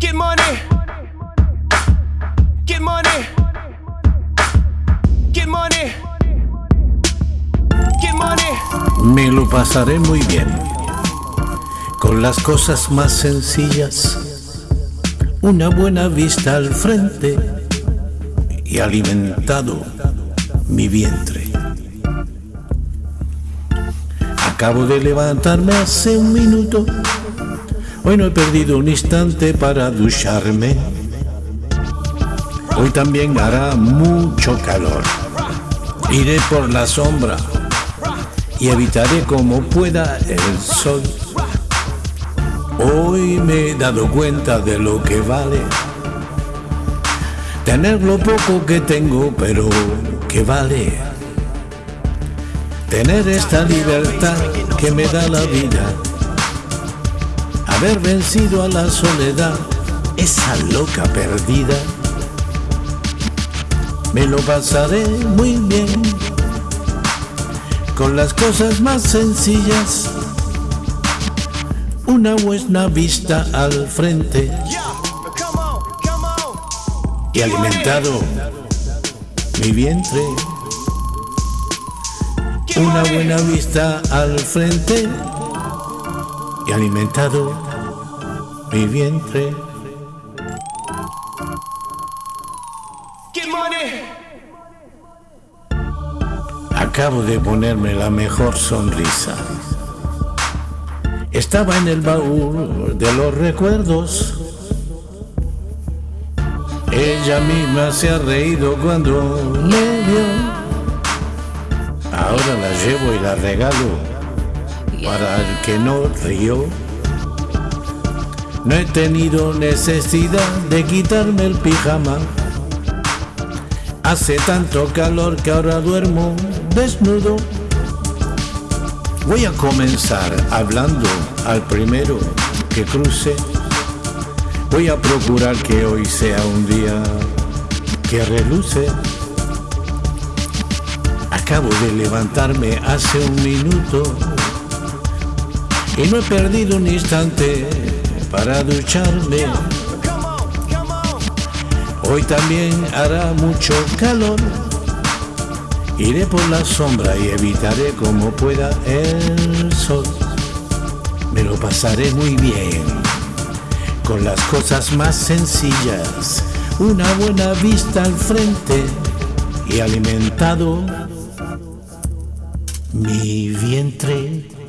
Get money. Get money. Get money. Get money. Me lo pasaré muy bien con las cosas más sencillas. Una buena vista al frente y alimentado mi vientre. Acabo de levantarme hace un minuto. Hoy no he perdido un instante para ducharme. Hoy también hará mucho calor. Iré por la sombra y evitaré como pueda el sol. Hoy me he dado cuenta de lo que vale tener lo poco que tengo, pero que vale. Tener esta libertad que me da la vida. Haber vencido a la soledad, esa loca perdida. Me lo pasaré muy bien con las cosas más sencillas. Una buena vista al frente y alimentado mi vientre. Una buena vista al frente y alimentado mi vientre. Acabo de ponerme la mejor sonrisa. Estaba en el baúl de los recuerdos. Ella misma se ha reído cuando me vio. Ahora la llevo y la regalo para el que no rió. No he tenido necesidad de quitarme el pijama. Hace tanto calor que ahora duermo desnudo. Voy a comenzar hablando al primero que cruce. Voy a procurar que hoy sea un día que reluce. Acabo de levantarme hace un minuto y no he perdido un instante para ducharme. Hoy también hará mucho calor. Iré por la sombra y evitaré como pueda el sol. Me lo pasaré muy bien con las cosas más sencillas. Una buena vista al frente y alimentado mi vientre.